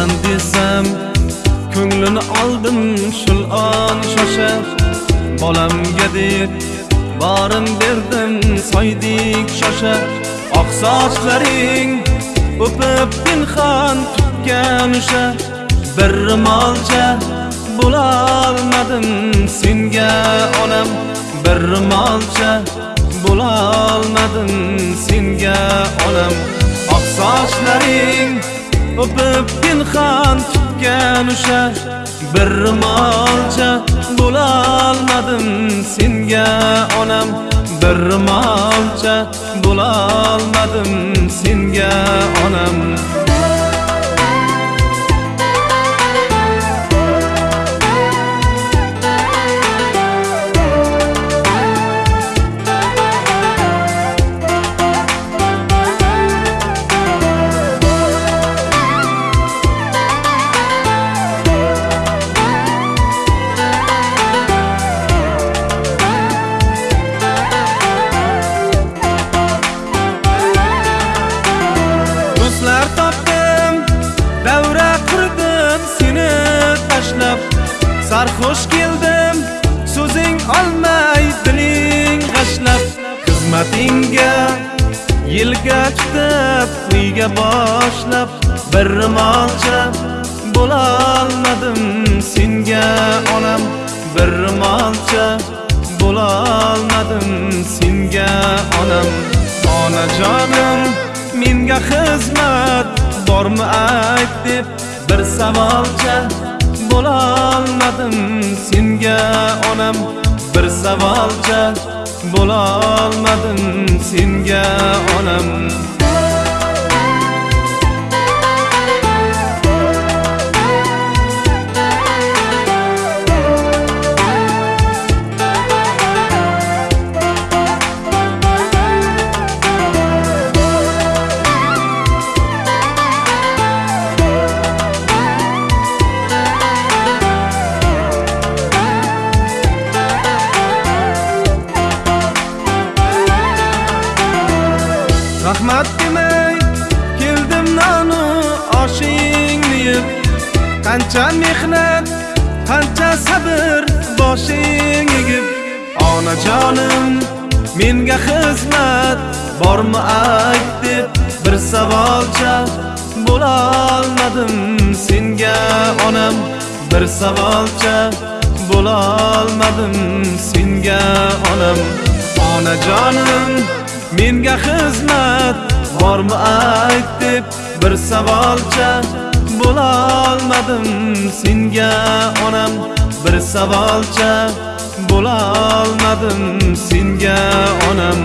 borasan desam ko'nglini oldim shul on shoshar bolamga deb borim berdim soydik shoshar oq sochlaring o'pib pinhon tutgan o'sha bir rimolcha bo'lolmadim senga onam. Bir rimolcha bo'lolmadim senga onam. Oq sochlaring o'pib pinhon tutgan o'sha bir ro'molcha bo'lolmadim senga onam. Bir ro'molcha bo'lolmadim senga onam. Sarxush keldim so'zing olmay diling g'ashlab xizmatingga. Yilga tutib uyga boshlab bir ro'molcha bo'lolmadim senga onam. Bir ro'molcha bo'lolmadim senga onam. Onajonim menga xizmat bormi ayt deb bir savolcha bo'lolmadim senga onam. Bir savolcha bo'lolmadim senga onam. Rahmat demay keldim nonu oshingni yeb qancha mehnat qancha sabr boshing egib. Onajonim menga xizmat bormi ayt deb bir savolcha bo'lolmadim. Senga onam bir savolcha bo'lolmadim. Senga onam onajonim menga xizmat bormi ayt deb bir savolcha bo'lolmadim. Senga onam bir savolcha bo'lolmadim. Senga onam